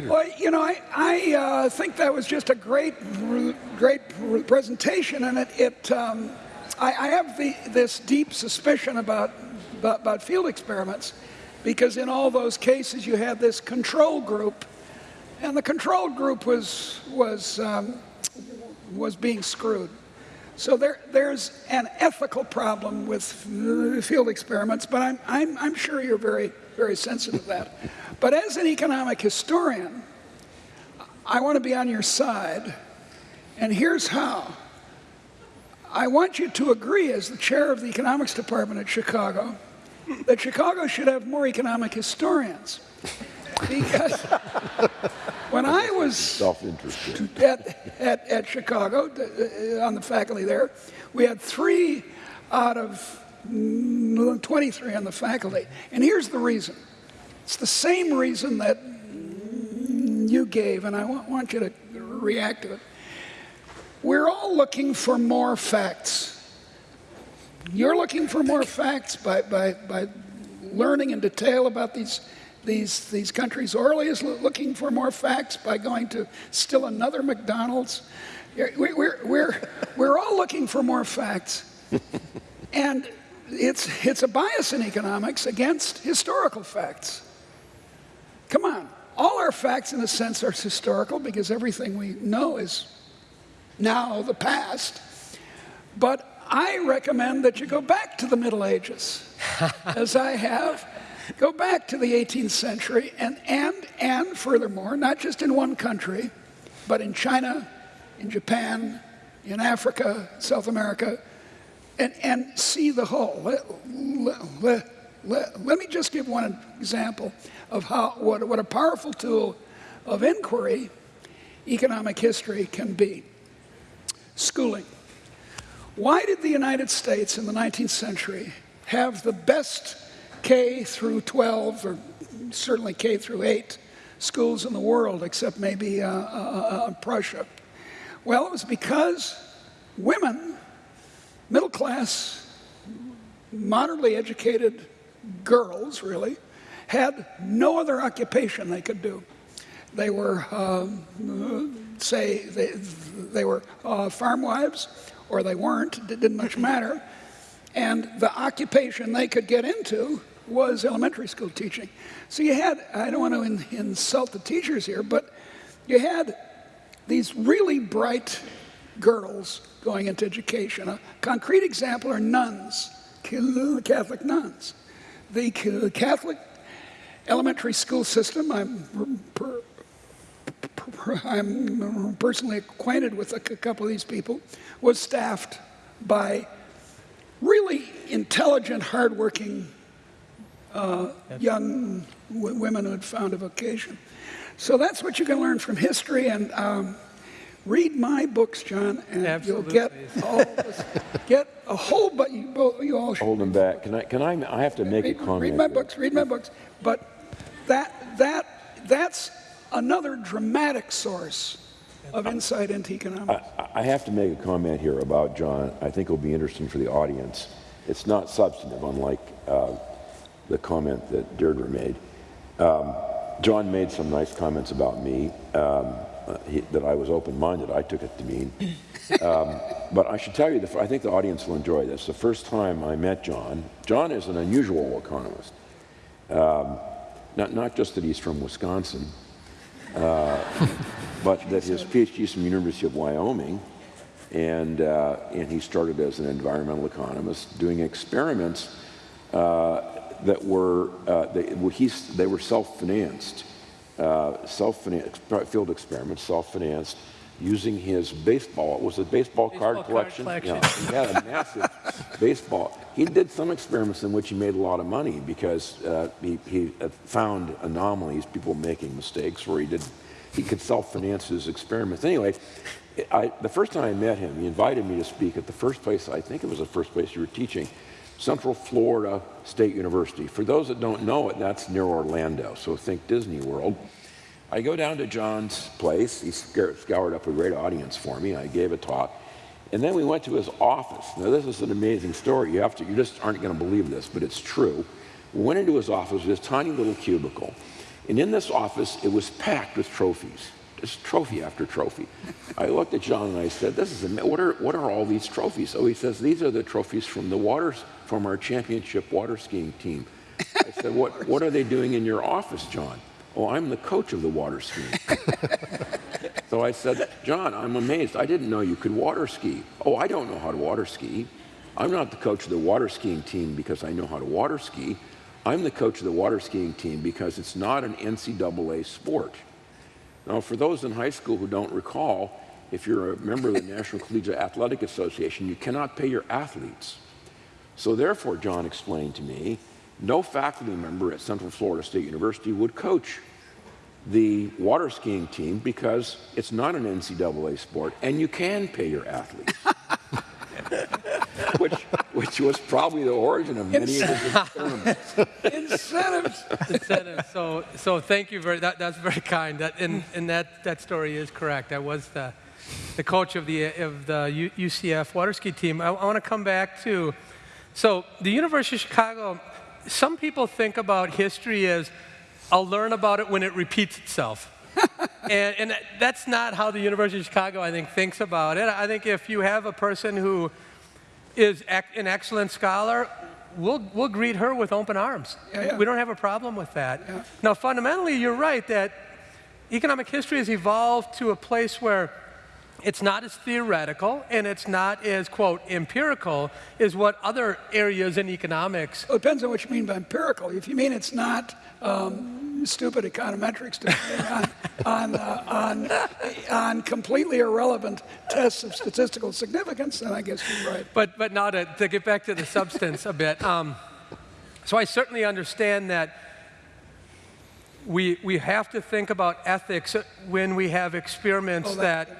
Well, you know, I, I uh, think that was just a great, great presentation, and it, it um, I, I, have the, this deep suspicion about, about, about field experiments, because in all those cases you had this control group, and the control group was was um, was being screwed. So there, there's an ethical problem with field experiments, but I'm, I'm, I'm sure you're very, very sensitive to that. But as an economic historian, I want to be on your side, and here's how. I want you to agree, as the chair of the economics department at Chicago, that Chicago should have more economic historians. Because when I was at, at, at Chicago, on the faculty there, we had three out of 23 on the faculty. And here's the reason. It's the same reason that you gave, and I want you to react to it. We're all looking for more facts. You're looking for more facts by, by, by learning in detail about these these, these countries. Orley is looking for more facts by going to still another McDonald's. We're, we're, we're we're all looking for more facts. and it's, it's a bias in economics against historical facts. Come on. All our facts, in a sense, are historical because everything we know is now the past. But I recommend that you go back to the Middle Ages, as I have, Go back to the 18th century and, and, and furthermore, not just in one country, but in China, in Japan, in Africa, South America, and, and see the whole. Let, let, let, let me just give one example of how, what, what a powerful tool of inquiry economic history can be. Schooling. Why did the United States in the 19th century have the best K through 12, or certainly K through 8 schools in the world, except maybe uh, uh, uh, Prussia. Well, it was because women, middle class, moderately educated girls, really, had no other occupation they could do. They were, um, say, they, they were uh, farm wives, or they weren't, it didn't much matter. And the occupation they could get into was elementary school teaching. So you had, I don't want to in, insult the teachers here, but you had these really bright girls going into education. A concrete example are nuns, Catholic nuns. The Catholic elementary school system, I'm, per, per, I'm personally acquainted with a couple of these people, was staffed by really intelligent, hardworking uh, young women who had found a vocation. So that's what you can learn from history. And um, read my books, John, and Absolutely. you'll get all get a whole. But you, you all hold them back. Can I? Can I? I have to make read, a comment. Read my books. Read my books. But that that that's another dramatic source of insight into economics. I, I, have to make a comment here about John. I think it will be interesting for the audience. It's not substantive, unlike uh, the comment that Deirdre made. Um, John made some nice comments about me um, uh, he, that I was open-minded. I took it to mean. Um, but I should tell you, the, I think the audience will enjoy this. The first time I met John, John is an unusual economist. Um, not, not just that he's from Wisconsin, uh, but that his PhD is from the University of Wyoming, and, uh, and he started as an environmental economist doing experiments uh, that were, uh, they, well, they were self-financed, uh, self-financed, field experiments, self-financed, using his baseball, it was a baseball, baseball card, collection. card collection. Yeah, he had a massive baseball. He did some experiments in which he made a lot of money because uh, he, he uh, found anomalies, people making mistakes where he did, he could self-finance his experiments. Anyway, I, the first time I met him, he invited me to speak at the first place, I think it was the first place you were teaching, Central Florida State University. For those that don't know it, that's near Orlando, so think Disney World. I go down to John's place. He scoured up a great audience for me. I gave a talk. And then we went to his office. Now, this is an amazing story. You, have to, you just aren't going to believe this, but it's true. We went into his office, this tiny little cubicle. And in this office, it was packed with trophies, just trophy after trophy. I looked at John and I said, "This is what are what are all these trophies?" So he says, "These are the trophies from the waters from our championship water skiing team." I said, "What what are they doing in your office, John?" "Oh, I'm the coach of the water skiing." so I said, "John, I'm amazed. I didn't know you could water ski." "Oh, I don't know how to water ski." I'm not the coach of the water skiing team because I know how to water ski. I'm the coach of the water skiing team because it's not an NCAA sport. Now, for those in high school who don't recall, if you're a member of the National Collegiate Athletic Association, you cannot pay your athletes. So therefore, John explained to me, no faculty member at Central Florida State University would coach the water skiing team because it's not an NCAA sport and you can pay your athletes. which, which was probably the origin of many of his experiments. Incentives. Incentives. So, so thank you very. That, that's very kind. That, and, and that, that story is correct. I was the, the coach of the of the UCF water ski team. I, I want to come back to. So the University of Chicago. Some people think about history as I'll learn about it when it repeats itself. and, and that's not how the University of Chicago, I think, thinks about it. I think if you have a person who is an excellent scholar, we'll, we'll greet her with open arms. Yeah, yeah. We don't have a problem with that. Yeah. Now, fundamentally, you're right that economic history has evolved to a place where it's not as theoretical and it's not as, quote, empirical as what other areas in economics. Well, it depends on what you mean by empirical. If you mean it's not um, stupid econometrics depending on, on, uh, on, on completely irrelevant tests of statistical significance, then I guess you're right. But, but now to, to get back to the substance a bit. Um, so I certainly understand that we, we have to think about ethics when we have experiments Oh, that, that-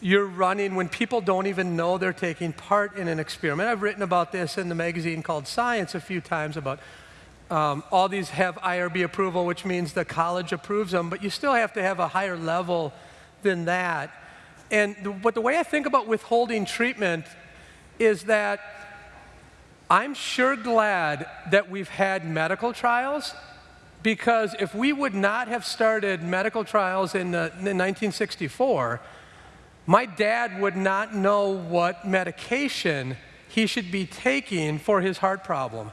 you're running when people don't even know they're taking part in an experiment. I've written about this in the magazine called Science a few times about um, all these have IRB approval, which means the college approves them, but you still have to have a higher level than that. And the, but the way I think about withholding treatment is that I'm sure glad that we've had medical trials because if we would not have started medical trials in, in 1964, my dad would not know what medication he should be taking for his heart problem.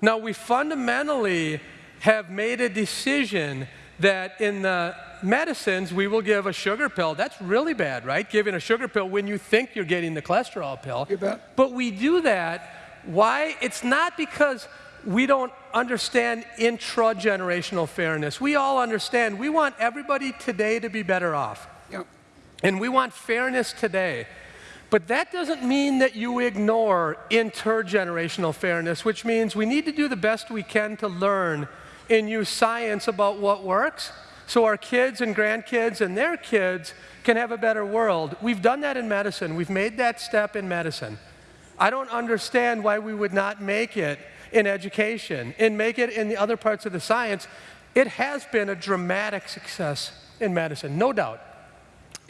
Now, we fundamentally have made a decision that in the medicines we will give a sugar pill. That's really bad, right? Giving a sugar pill when you think you're getting the cholesterol pill. You bet. But we do that. Why? It's not because we don't understand intra-generational fairness. We all understand. We want everybody today to be better off. Yep. And we want fairness today. But that doesn't mean that you ignore intergenerational fairness, which means we need to do the best we can to learn and use science about what works so our kids and grandkids and their kids can have a better world. We've done that in medicine. We've made that step in medicine. I don't understand why we would not make it in education and make it in the other parts of the science. It has been a dramatic success in medicine, no doubt.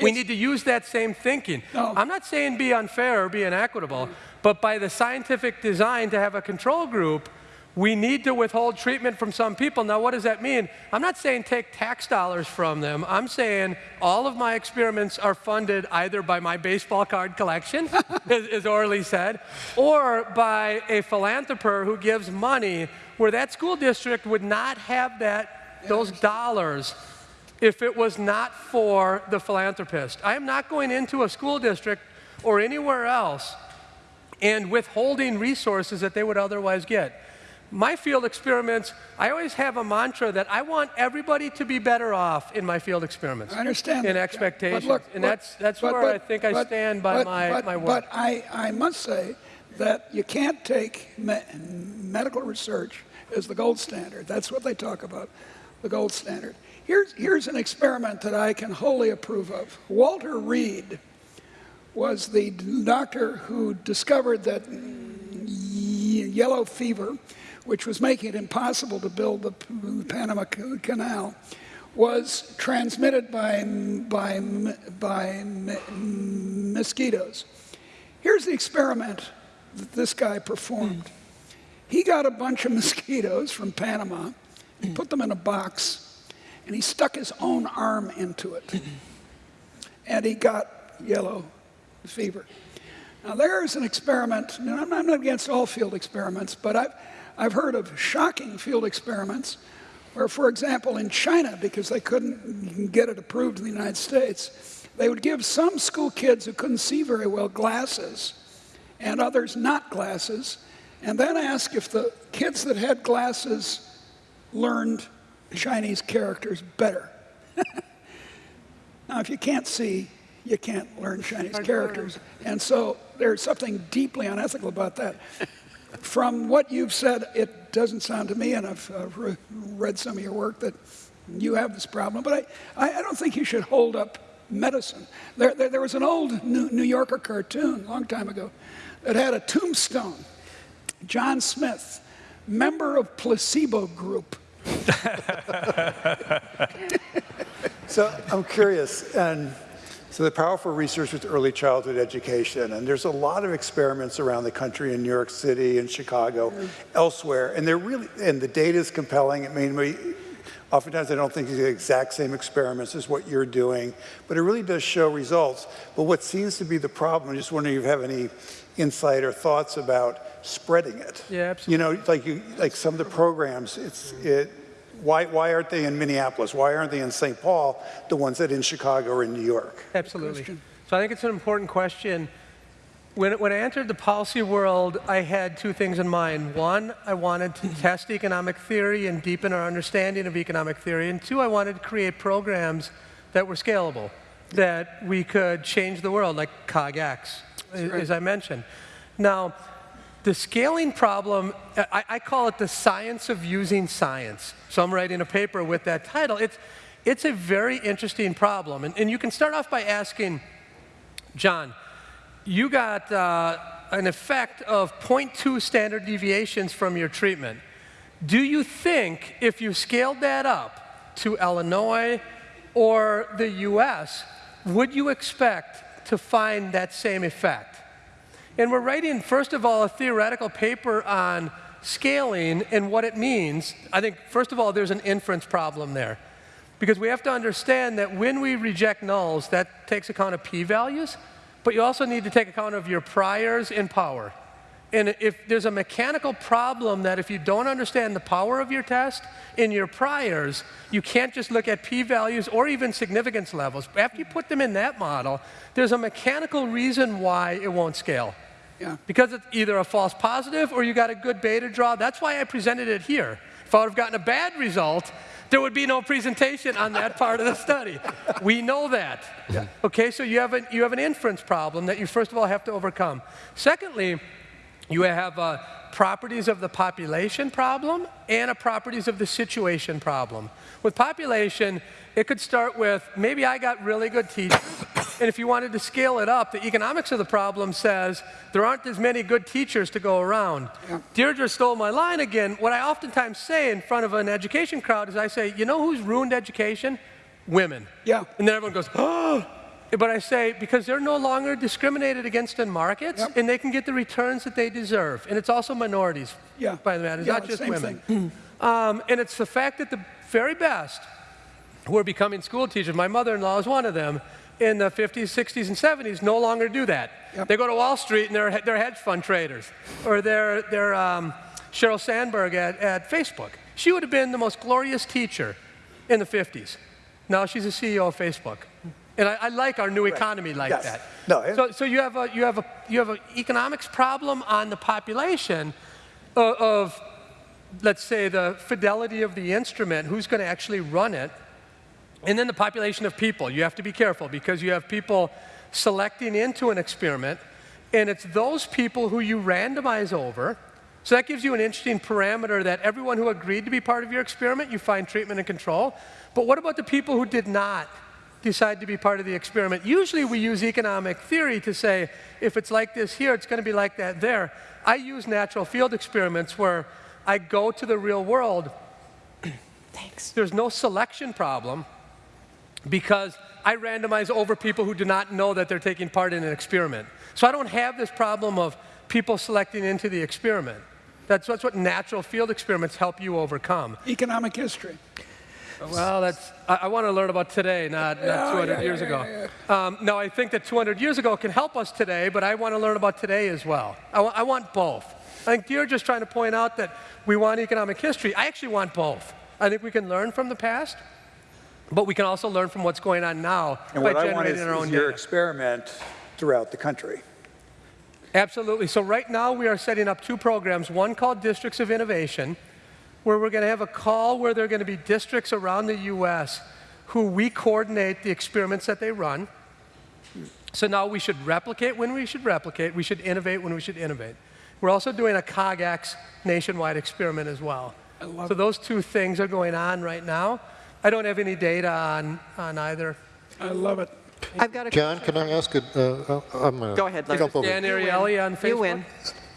We need to use that same thinking. No. I'm not saying be unfair or be inequitable, but by the scientific design to have a control group, we need to withhold treatment from some people. Now, what does that mean? I'm not saying take tax dollars from them. I'm saying all of my experiments are funded either by my baseball card collection, as, as Orley said, or by a philanthropist who gives money where that school district would not have that, those dollars if it was not for the philanthropist. I am not going into a school district or anywhere else and withholding resources that they would otherwise get. My field experiments, I always have a mantra that I want everybody to be better off in my field experiments. I understand. In that, expectations. But look, and look, that's, that's but- where but- I think I stand by but- my, but- my work. But I, I must say that you can't take me- medical research as the gold standard. That's what they talk about, the gold standard. Here's, here's an experiment that I can wholly approve of. Walter Reed was the doctor who discovered that yellow fever, which was making it impossible to build the Panama Canal, was transmitted by, by, by mosquitoes. Here's the experiment that this guy performed. Hmm. He got a bunch of mosquitoes from Panama and put them in a box and he stuck his own arm into it. and he got yellow fever. Now, there's an experiment, and I'm not, against all field experiments, but I've, I've heard of shocking field experiments where, for example, in China, because they couldn't get it approved in the United States, they would give some school kids who couldn't see very well glasses and others not glasses, and then ask if the kids that had glasses learned Chinese characters better. now, if you can't see, you can't learn Chinese characters. And so there's something deeply unethical about that. From what you've said, it doesn't sound to me, and I've uh, re read some of your work, that you have this problem. But I, I don't think you should hold up medicine. There, there, there was an old New, New Yorker cartoon a long time ago that had a tombstone. John Smith, member of placebo group. so I'm curious, and so the powerful research with early childhood education, and there's a lot of experiments around the country in New York City and Chicago, mm. elsewhere, and they're really, and the data is compelling. I mean, we, oftentimes I don't think it's the exact same experiments as what you're doing, but it really does show results. But what seems to be the problem, I'm just wondering if you have any insight or thoughts about spreading it. Yeah, absolutely. You know, like you, like some of the programs, it's, it, why, why aren't they in Minneapolis? Why aren't they in St. Paul, the ones that in Chicago or in New York? Absolutely. So I think it's an important question. When, when I entered the policy world, I had two things in mind. One, I wanted to test economic theory and deepen our understanding of economic theory. And two, I wanted to create programs that were scalable, that we could change the world, like COGX, right. as I mentioned. Now, the scaling problem, I, I, call it the science of using science. So I'm writing a paper with that title. It's, it's a very interesting problem. And, and you can start off by asking, John, you got uh, an effect of 0.2 standard deviations from your treatment. Do you think if you scaled that up to Illinois or the US, would you expect to find that same effect? And we're writing, first of all, a theoretical paper on scaling and what it means. I think, first of all, there's an inference problem there. Because we have to understand that when we reject nulls, that takes account of p-values, but you also need to take account of your priors and power. And if there's a mechanical problem that if you don't understand the power of your test in your priors, you can't just look at p-values or even significance levels. After you put them in that model, there's a mechanical reason why it won't scale. Yeah. Because it's either a false positive or you got a good beta draw. That's why I presented it here. If I would have gotten a bad result, there would be no presentation on that part of the study. We know that. Yeah. Okay, so you have, a, you have an inference problem that you first of all have to overcome. Secondly, you have uh, properties of the population problem and a properties of the situation problem. With population, it could start with maybe I got really good teachers, and if you wanted to scale it up, the economics of the problem says there aren't as many good teachers to go around. Yeah. Deirdre stole my line again. What I oftentimes say in front of an education crowd is I say, you know who's ruined education? Women. Yeah. And then everyone goes, oh, but I say, because they're no longer discriminated against in markets, yep. and they can get the returns that they deserve. And it's also minorities, yeah. by the way. It's yeah, not just women. Um, and it's the fact that the very best who are becoming school teachers, my mother-in-law is one of them, in the 50s, 60s, and 70s no longer do that. Yep. They go to Wall Street and they're, they're hedge fund traders. Or they're, they're um, Sheryl Sandberg at, at Facebook. She would have been the most glorious teacher in the 50s. Now she's a CEO of Facebook. And I, I like our new economy right. like yes. that. No, so, so you have a you have a you have an economics problem on the population of, of let's say the fidelity of the instrument, who's going to actually run it, and then the population of people. You have to be careful because you have people selecting into an experiment, and it's those people who you randomize over. So that gives you an interesting parameter that everyone who agreed to be part of your experiment, you find treatment and control. But what about the people who did not? Decide to be part of the experiment. Usually we use economic theory to say, if it's like this here, it's going to be like that there. I use natural field experiments where I go to the real world. Thanks. There's no selection problem because I randomize over people who do not know that they're taking part in an experiment. So I don't have this problem of people selecting into the experiment. That's, that's what natural field experiments help you overcome. Economic history. Well, that's, I, I want to learn about today, not, not 200 yeah, years yeah, ago. Um, no, I think that 200 years ago can help us today, but I want to learn about today as well. I, I want both. I think you're just trying to point out that we want economic history. I actually want both. I think we can learn from the past, but we can also learn from what's going on now And by what I want generating is, our is own your data. experiment throughout the country. Absolutely. So right now we are setting up two programs, one called Districts of Innovation, where we're going to have a call where there are going to be districts around the US who we coordinate the experiments that they run. So now we should replicate when we should replicate, we should innovate when we should innovate. We're also doing a COGX nationwide experiment as well. So those two things are going on right now. I don't have any data on, on either. I love it. I've got a John, can I ask a, uh, uh, I'm gonna Go ahead, Larry. jump over- Dan Ariely on Facebook. You win.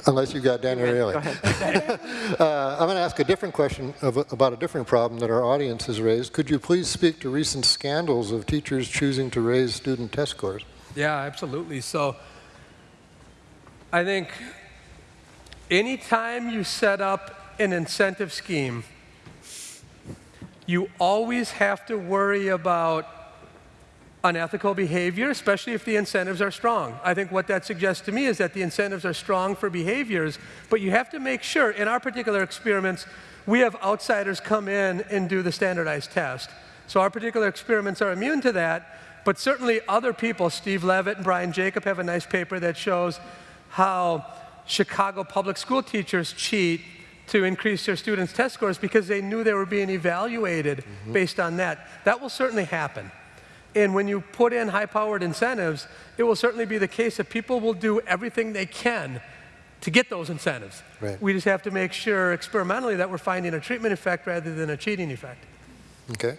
Unless you've got Dan You win. Ariely. Go ahead. Uh, I'm going to ask a different question of, about a different problem that our audience has raised. Could you please speak to recent scandals of teachers choosing to raise student test scores? Yeah, absolutely. So I think anytime you set up an incentive scheme, you always have to worry about unethical behavior, especially if the incentives are strong. I think what that suggests to me is that the incentives are strong for behaviors, but you have to make sure, in our particular experiments, we have outsiders come in and do the standardized test. So our particular experiments are immune to that, but certainly other people, Steve Levitt and Brian Jacob have a nice paper that shows how Chicago public school teachers cheat to increase their students' test scores because they knew they were being evaluated mm-hmm. based on that. That will certainly happen. And when you put in high powered incentives, it will certainly be the case that people will do everything they can to get those incentives. Right. We just have to make sure experimentally that we're finding a treatment effect rather than a cheating effect. Okay.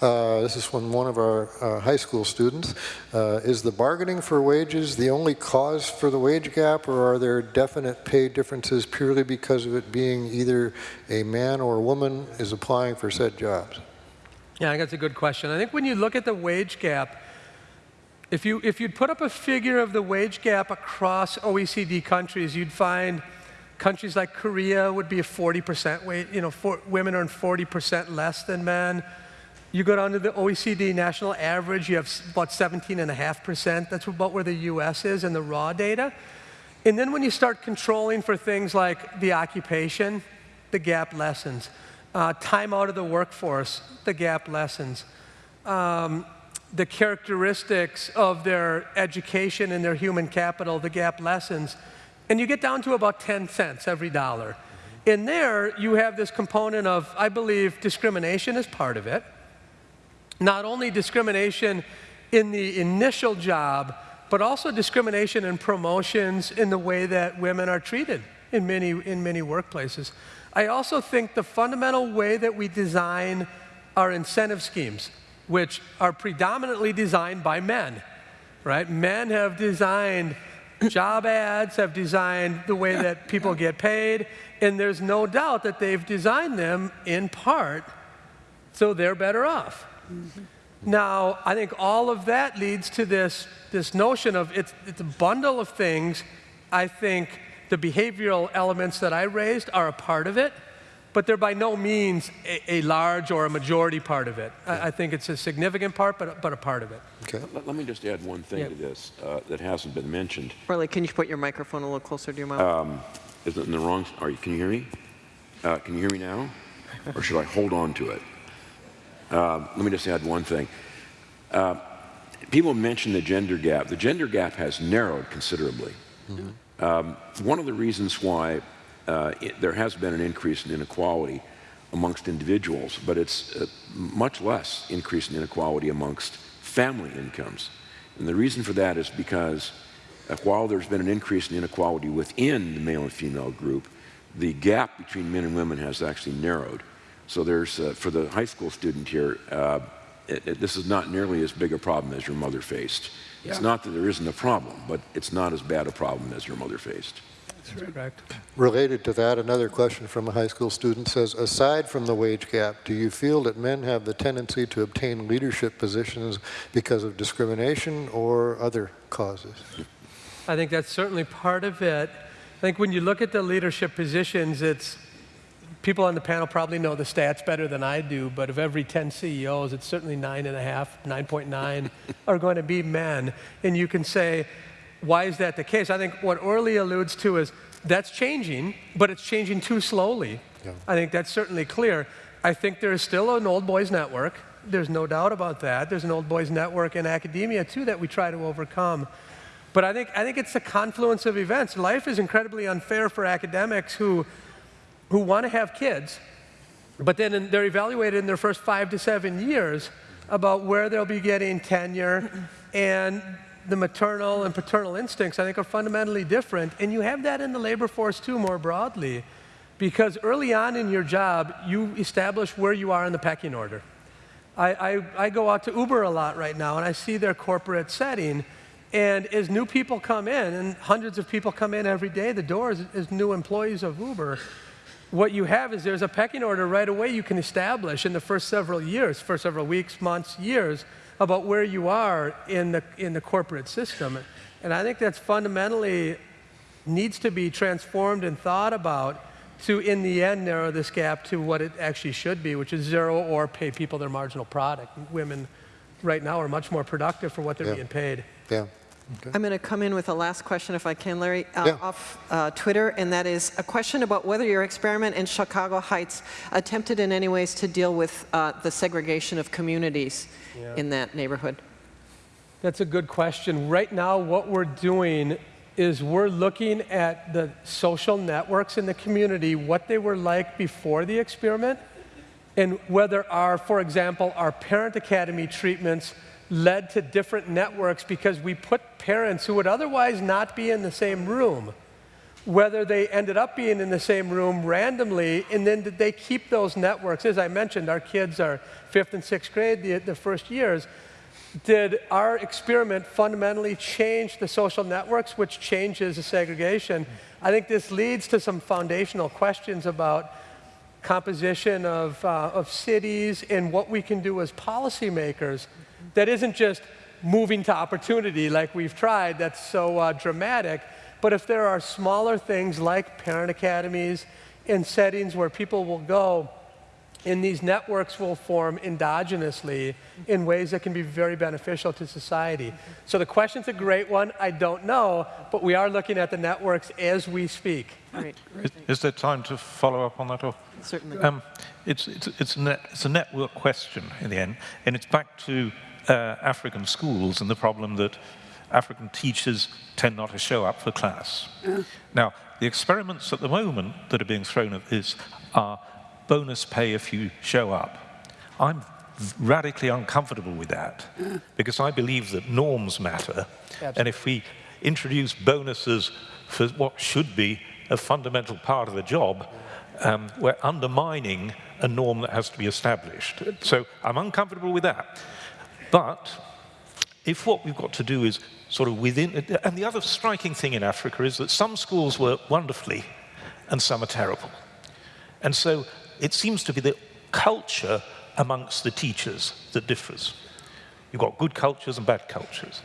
Uh, this is from one of our uh, high school students. Uh, is the bargaining for wages the only cause for the wage gap, or are there definite pay differences purely because of it being either a man or a woman is applying for said jobs? Yeah, I think that's a good question. I think when you look at the wage gap, if, you, if you'd put up a figure of the wage gap across OECD countries, you'd find countries like Korea would be a 40% wage, you know, for, women earn 40% less than men. You go down to the OECD national average, you have about 17.5%. That's about where the US is in the raw data. And then when you start controlling for things like the occupation, the gap lessens. Uh, time out of the workforce, the gap lessens. Um, the characteristics of their education and their human capital, the gap lessens. And you get down to about 10 cents every dollar. In there, you have this component of, I believe, discrimination is part of it not only discrimination in the initial job, but also discrimination in promotions in the way that women are treated in many, in many workplaces. I also think the fundamental way that we design our incentive schemes, which are predominantly designed by men, right? Men have designed job ads, have designed the way that people get paid, and there's no doubt that they've designed them in part so they're better off. Now, I think all of that leads to this, this notion of it's, it's a bundle of things. I think the behavioral elements that I raised are a part of it, but they're by no means a, a large or a majority part of it. I, I think it's a significant part, but, but a part of it. Okay. Let, let me just add one thing Yeah. to this uh, that hasn't been mentioned. Riley, can you put your microphone a little closer to your mouth? Is it in the wrong? Are you? Can you hear me? Uh, can you hear me now, or should I hold on to it? Um, let me just add one thing. Uh, people mention the gender gap. The gender gap has narrowed considerably. Um, one of the reasons why uh, it, there has been an increase in inequality amongst individuals, but it's uh, much less increase in inequality amongst family incomes. And the reason for that is because uh, while there's been an increase in inequality within the male and female group, the gap between men and women has actually narrowed. So there's, uh, for the high school student here, uh, it, it, this is not nearly as big a problem as your mother faced. It's not that there isn't a problem, but it's not as bad a problem as your mother faced. That's correct. Related to that, another question from a high school student says, aside from the wage gap, do you feel that men have the tendency to obtain leadership positions because of discrimination or other causes? I think that's certainly part of it. I think when you look at the leadership positions, it's people on the panel probably know the stats better than I do, but of every 10 CEOs, it's certainly nine and a half, 9.9 are going to be men. And you can say, why is that the case? I think what Orley alludes to is that's changing, but it's changing too slowly. I think that's certainly clear. I think there is still an old boys network. There's no doubt about that. There's an old boys network in academia, too, that we try to overcome. But I think, I think it's the confluence of events. Life is incredibly unfair for academics who, who want to have kids, but then in, they're evaluated in their first five to seven years about where they'll be getting tenure and the maternal and paternal instincts, I think, are fundamentally different. And you have that in the labor force, too, more broadly, because early on in your job, you establish where you are in the pecking order. I, I, I go out to Uber a lot right now, and I see their corporate setting. And as new people come in, and hundreds of people come in every day, the doors as new employees of Uber, what you have is there's a pecking order right away you can establish in the first several years, first several weeks, months, years, about where you are in the, in the corporate system. And I think that's fundamentally needs to be transformed and thought about to, in the end, narrow this gap to what it actually should be, which is zero or pay people their marginal product. Women right now are much more productive for what they're Yeah. being paid. Yeah. Okay. I'm going to come in with a last question, if I can, Larry, uh, Yeah. off uh, Twitter, and that is a question about whether your experiment in Chicago Heights attempted in any ways to deal with uh, the segregation of communities in that neighborhood. That's a good question. Right now, what we're doing is we're looking at the social networks in the community, what they were like before the experiment, and whether our, for example, our parent academy treatments led to different networks because we put parents who would otherwise not be in the same room, whether they ended up being in the same room randomly, and then did they keep those networks? As I mentioned, our kids are fifth and sixth grade, the, the first years. Did our experiment fundamentally change the social networks, which changes the segregation? I think this leads to some foundational questions about composition of, uh, of cities and what we can do as policymakers that isn't just moving to opportunity like we've tried, that's so uh, dramatic, but if there are smaller things like parent academies and settings where people will go, and these networks will form endogenously in ways that can be very beneficial to society. So the question's a great one. I don't know, but we are looking at the networks as we speak. Great, Is, is there time to follow up on that? Or? certainly. Um, it's, it's, it's, a net, it's a network question in the end, and it's back to uh, African schools and the problem that African teachers tend not to show up for class. Now, the experiments at the moment that are being thrown at this are bonus pay if you show up. I'm radically uncomfortable with that because I believe that norms matter, and if we introduce bonuses for what should be a fundamental part of the job, um, we're undermining a norm that has to be established. So I'm uncomfortable with that. But if what we've got to do is sort of within, and the other striking thing in Africa is that some schools work wonderfully and some are terrible. And so it seems to be the culture amongst the teachers that differs. You've got good cultures and bad cultures.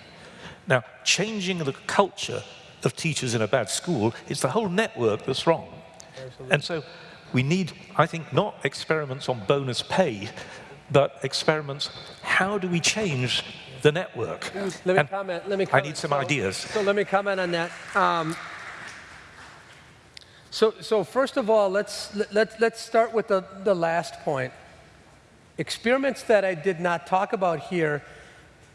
Now, changing the culture of teachers in a bad school is the whole network that's wrong. And so we need, I think, not experiments on bonus pay, but experiments, how do we change the network? Let me And comment. Let me I need some So- ideas. So let me comment on that. Um, so, so first of all, let's, let, let's start with the, the last point. Experiments that I did not talk about here,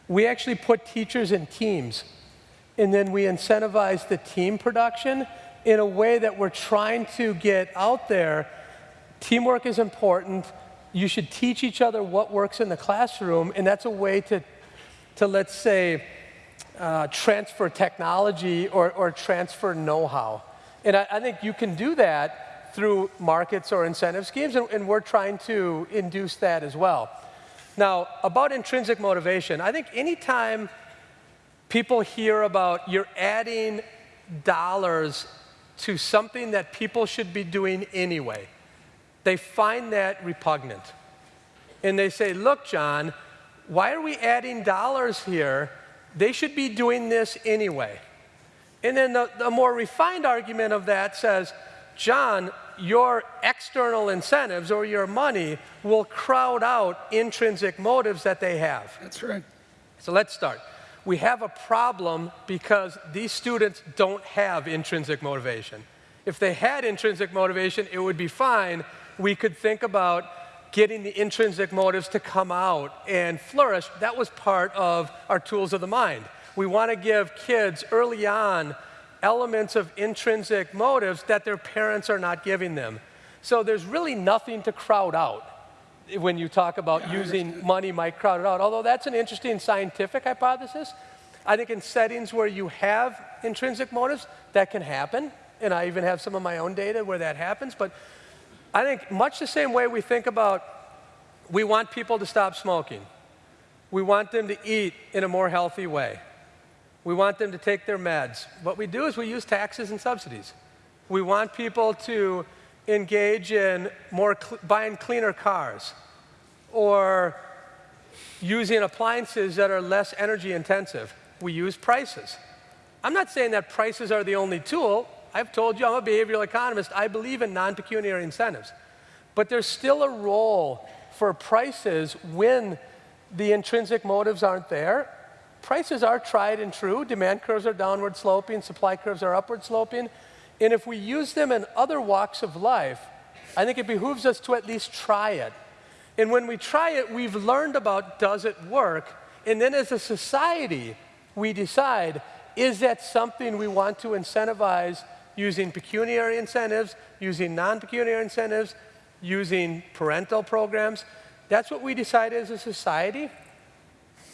we actually put teachers in teams, and then we incentivize the team production in a way that we're trying to get out there. Teamwork is important. You should teach each other what works in the classroom, and that's a way to, to let's say, uh, transfer technology or, or transfer know-how. And I, I think you can do that through markets or incentive schemes, and, and we're trying to induce that as well. Now, about intrinsic motivation, I think anytime people hear about you're adding dollars to something that people should be doing anyway, they find that repugnant. And they say, look, John, why are we adding dollars here? They should be doing this anyway. And then the, the more refined argument of that says, John, your external incentives or your money will crowd out intrinsic motives that they have. That's right. So let's start. We have a problem because these students don't have intrinsic motivation. If they had intrinsic motivation, it would be fine. We could think about getting the intrinsic motives to come out and flourish. That was part of our tools of the mind. We want to give kids early on elements of intrinsic motives that their parents are not giving them. So there's really nothing to crowd out when you talk about using money might crowd it out. Although that's an interesting scientific hypothesis. I think in settings where you have intrinsic motives, that can happen. And I even have some of my own data where that happens. But I think much the same way we think about we want people to stop smoking. We want them to eat in a more healthy way. We want them to take their meds. What we do is we use taxes and subsidies. We want people to engage in more cl buying cleaner cars or using appliances that are less energy intensive. We use prices. I'm not saying that prices are the only tool. I've told you I'm a behavioral economist. I believe in non-pecuniary incentives. But there's still a role for prices when the intrinsic motives aren't there. Prices are tried and true. Demand curves are downward sloping, supply curves are upward sloping. And if we use them in other walks of life, I think it behooves us to at least try it. And when we try it, we've learned about does it work? And then as a society, we decide is that something we want to incentivize using pecuniary incentives, using non pecuniary incentives, using parental programs? That's what we decide as a society.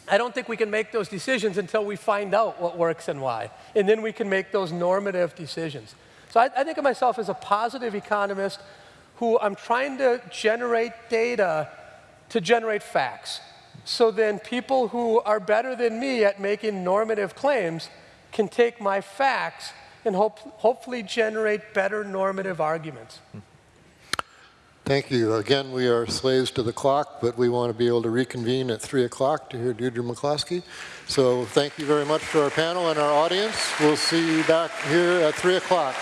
I don't think we can make those decisions until we find out what works and why. And then we can make those normative decisions. So I, I think of myself as a positive economist who I'm trying to generate data to generate facts. So then people who are better than me at making normative claims can take my facts and hope, hopefully generate better normative arguments. Thank you. Again, we are slaves to the clock, but we want to be able to reconvene at 3 o'clock to hear Deirdre McCloskey. So thank you very much to our panel and our audience. We'll see you back here at 3 o'clock.